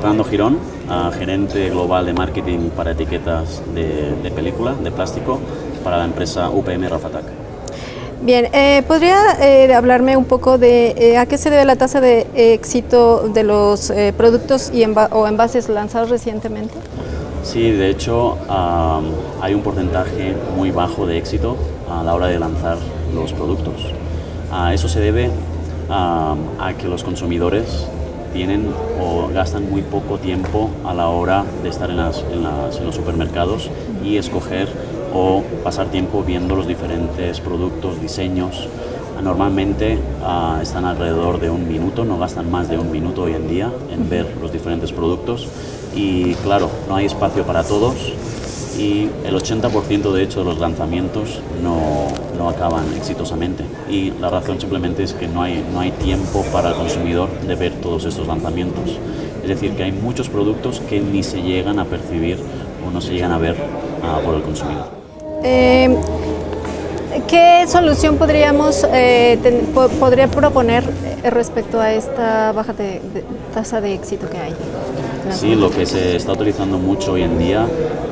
Fernando Girón, gerente global de marketing para etiquetas de, película, de plástico, para la empresa UPM Rafatac. Bien, eh, ¿podría eh, hablarme un poco de eh, a qué se debe la tasa de éxito de los productos y o envases lanzados recientemente? Sí, de hecho hay un porcentaje muy bajo de éxito a la hora de lanzar los productos. eso se debe a que los consumidores tienen o gastan muy poco tiempo a la hora de estar en, los supermercados y escoger o pasar tiempo viendo los diferentes productos, diseños. Normalmente ah, están alrededor de un minuto, no gastan más de un minuto hoy en día en ver los diferentes productos y claro, no hay espacio para todos y el 80% de hecho de los lanzamientos no, no, acaban exitosamente y la razón simplemente es que no hay, no hay tiempo para el consumidor de ver todos estos lanzamientos. Es decir, que hay muchos productos que ni se llegan a percibir o no se llegan a ver uh, por el consumidor. Eh, ¿Qué solución podríamos eh, podría proponer eh, respecto a esta baja de, tasa de éxito que hay? Sí, lo que se está utilizando mucho hoy en día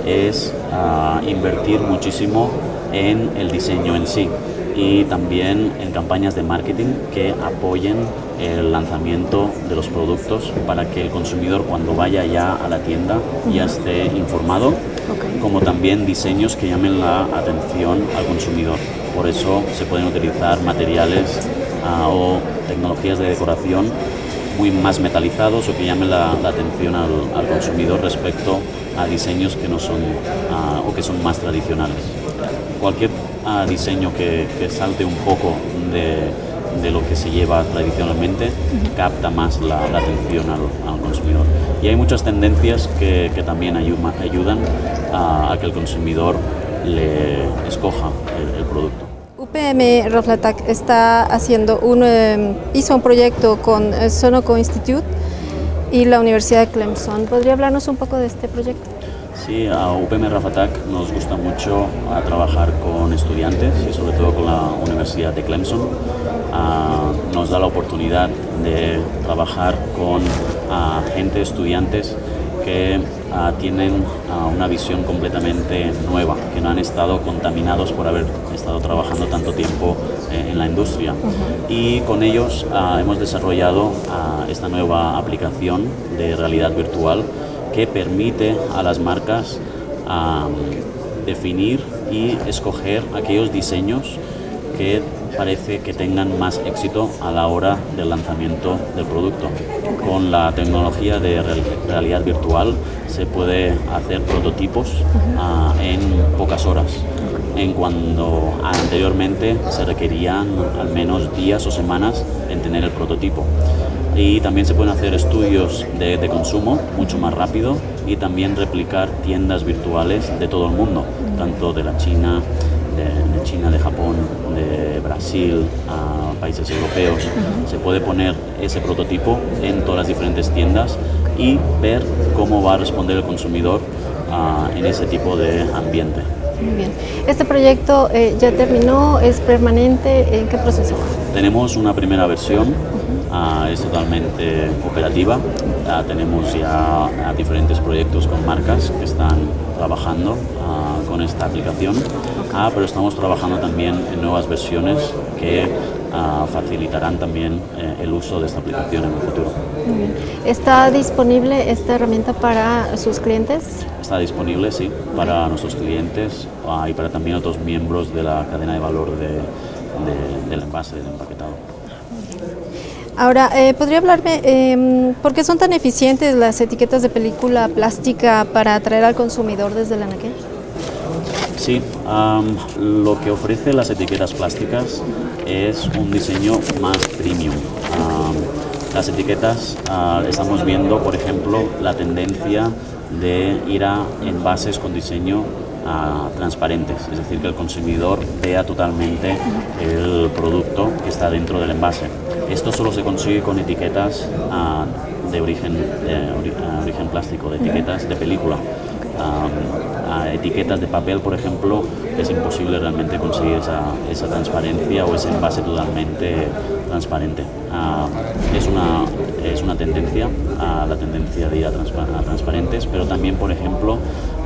es uh, invertir muchísimo en el diseño en sí y también en campañas de marketing que apoyen el lanzamiento de los productos para que el consumidor cuando vaya ya a la tienda ya esté informado, como también diseños que llamen la atención al consumidor. Por eso se pueden utilizar materiales uh, o tecnologías de decoración muy más metalizados o que llamen la, atención al, consumidor respecto a diseños que no son uh, o que son más tradicionales. Cualquier uh, diseño que, que, salte un poco de, de, lo que se lleva tradicionalmente capta más la, atención al, al, consumidor. Y hay muchas tendencias que, que también ayudan a, a, que el consumidor le escoja el, el producto. UPM Raflatac está haciendo un, em, hizo un proyecto con eh, Sonoco Institute y la Universidad de Clemson. ¿Podría hablarnos un poco de este proyecto? Sí, a UPM Rafatac nos gusta mucho a trabajar con estudiantes y sobre todo con la Universidad de Clemson. nos da la oportunidad de trabajar con gente, estudiantes que tienen una visión completamente nueva, que no han estado contaminados por haber estado trabajando tanto tiempo eh, en la industria. Y con ellos hemos desarrollado esta nueva aplicación de realidad virtual que permite a las marcas definir y escoger aquellos diseños que parece que tengan más éxito a la hora del lanzamiento del producto. Con la tecnología de realidad virtual se puede hacer prototipos uh, en pocas horas, en cuando anteriormente se requerían al menos días o semanas en tener el prototipo. Y también se pueden hacer estudios de, de consumo mucho más rápido y también replicar tiendas virtuales de todo el mundo, tanto de la China, de, China, de Japón, de Brasil, a países europeos. Se puede poner ese prototipo en todas las diferentes tiendas y ver cómo va a responder el consumidor uh, en ese tipo de ambiente. Muy bien. ¿Este proyecto eh, ya terminó? ¿Es permanente? ¿En qué proceso va? Tenemos una primera versión, uh, es totalmente operativa. Uh, tenemos ya diferentes proyectos con marcas que están trabajando con esta aplicación, ah, pero estamos trabajando también en nuevas versiones que ah, facilitarán también eh, el uso de esta aplicación en el futuro. ¿Está disponible esta herramienta para sus clientes? Está disponible, sí, para nuestros clientes ah, y para también otros miembros de la cadena de valor de, de, del envase, del empaquetado. Ahora, eh, ¿podría hablarme eh, por qué son tan eficientes las etiquetas de película plástica para atraer al consumidor desde el anaquel? Sí, lo que ofrece las etiquetas plásticas es un diseño más premium. las etiquetas, uh, estamos viendo, por ejemplo, la tendencia de ir a envases con diseño transparentes, es decir, que el consumidor vea totalmente el producto que está dentro del envase. Esto solo se consigue con etiquetas uh, de origen, de origen plástico, de etiquetas de película a, etiquetas de papel, por ejemplo, es imposible realmente conseguir esa transparencia o ese envase totalmente transparente. Ah, es, una, es una tendencia, a la tendencia de ir a, transparentes, pero también, por ejemplo,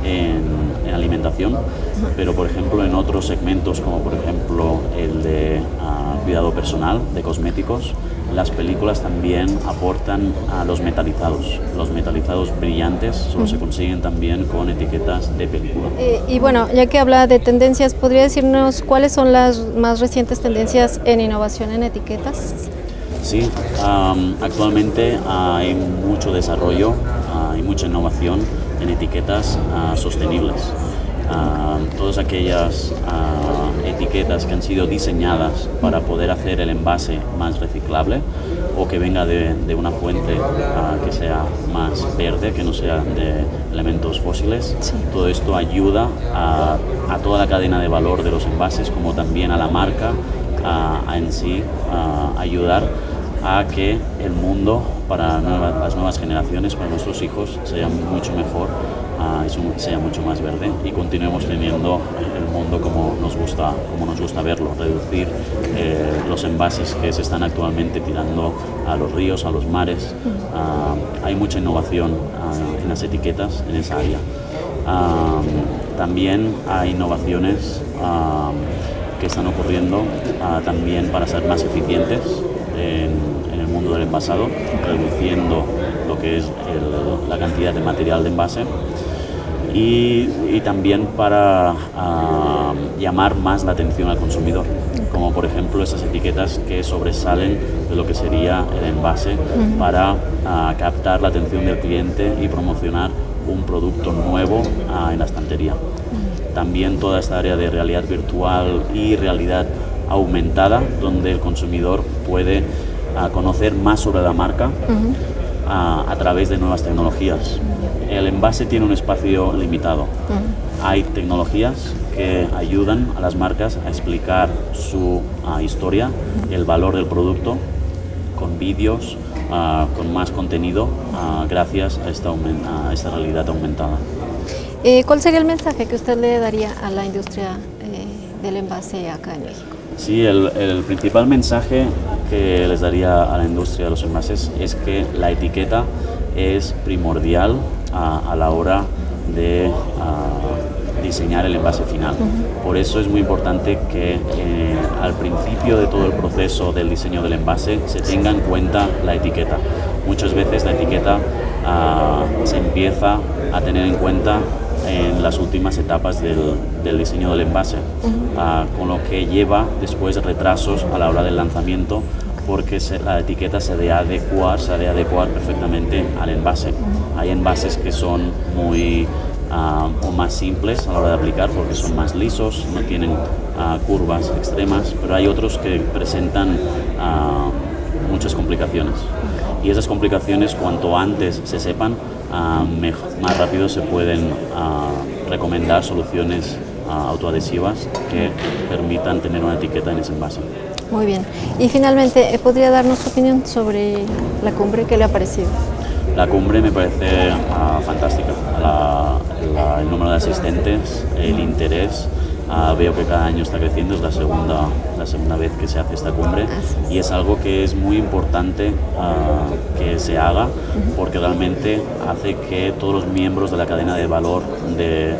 en, alimentación, pero por ejemplo en otros segmentos como por ejemplo el de ah, cuidado personal, de cosméticos, las películas también aportan a los metalizados. Los metalizados brillantes solo se consiguen también con etiquetas de película. Eh, y bueno, ya que habla de tendencias, ¿podría decirnos cuáles son las más recientes tendencias en innovación en etiquetas? Sí, actualmente hay mucho desarrollo, hay mucha innovación en etiquetas ah, sostenibles. Todas aquellas etiquetas que han sido diseñadas para poder hacer el envase más reciclable o que venga de, una fuente que sea más verde, que no sea de elementos fósiles. Todo esto ayuda a, toda la cadena de valor de los envases como también a la marca a en sí ayudar a que el mundo para las nuevas generaciones, para nuestros hijos, sea mucho mejor uh, sea mucho más verde y continuemos teniendo el mundo como nos gusta, como nos gusta verlo, reducir eh, los envases que se están actualmente tirando a los ríos, a los mares. Ah, hay mucha innovación ah, en las etiquetas en esa área. también hay innovaciones que están ocurriendo también para ser más eficientes en, el mundo del envasado, reduciendo lo que es la cantidad de material de envase y, también para ah, llamar más la atención al consumidor, como por ejemplo esas etiquetas que sobresalen de lo que sería el envase para ah, captar la atención del cliente y promocionar un producto nuevo ah, en la estantería. También toda esta área de realidad virtual y realidad aumentada donde el consumidor puede conocer más sobre la marca ah, a través de nuevas tecnologías. El envase tiene un espacio limitado. Hay tecnologías que ayudan a las marcas a explicar su uh, historia, el valor del producto, con vídeos, con más contenido, gracias a esta, a esta realidad aumentada. Eh, ¿Cuál sería el mensaje que usted le daría a la industria eh, del envase acá en México? Sí, el, principal mensaje que les daría a la industria de los envases es que la etiqueta es primordial a, la hora de diseñar el envase final. Por eso es muy importante que eh, al principio de todo el proceso del diseño del envase se tenga en cuenta la etiqueta. Muchas veces la etiqueta ah, se empieza a tener en cuenta en las últimas etapas del, diseño del envase, ah, con lo que lleva después retrasos a la hora del lanzamiento porque la etiqueta se debe adecuar, se debe adecuar perfectamente al envase. Hay envases que son muy ah, o más simples a la hora de aplicar porque son más lisos, no tienen ah, curvas extremas, pero hay otros que presentan muchas complicaciones. Y esas complicaciones, cuanto antes se sepan, más rápido se pueden recomendar soluciones autoadhesivas que permitan tener una etiqueta en ese envase. Muy bien. Y finalmente, ¿podría darnos su opinión sobre la cumbre? ¿Qué le ha parecido? La cumbre me parece fantástica. el número de asistentes, el interés, Ah, veo que cada año está creciendo, es la segunda, la segunda vez que se hace esta cumbre. Y es algo que es muy importante ah, que se haga porque realmente hace que todos los miembros de la cadena de valor de,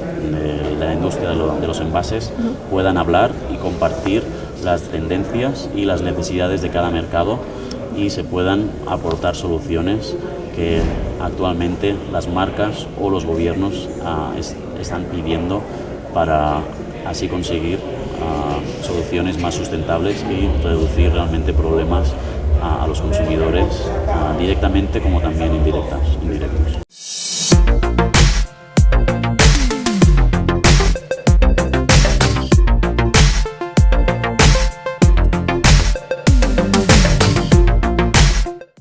la industria de, los envases puedan hablar y compartir las tendencias y las necesidades de cada mercado y se puedan aportar soluciones que actualmente las marcas o los gobiernos ah, están pidiendo para así conseguir ah, soluciones más sustentables y reducir realmente problemas a los consumidores ah, directamente como también indirectas, indirectos.